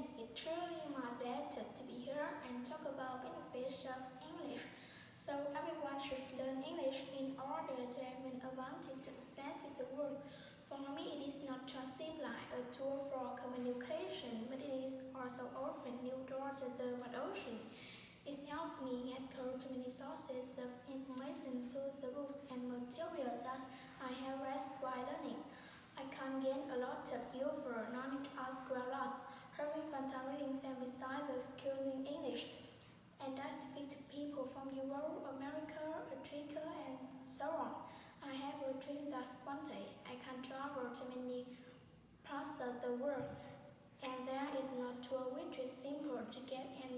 student. It's truly my pleasure to be here and talk about benefits of English. So everyone should learn English in order to have an advantage to access the world. For me, it is not just simply a tool for communication, but it is also often new door to the wide ocean. It helps me get to many sources of information through the books and material that I have read while learning. I can gain a lot of useful knowledge as well as having fun time reading them besides using English. And I speak to people from Europe, America, Africa, and so on. I have a dream that one day I to many parts of the world. And there is no tool which is simple to get and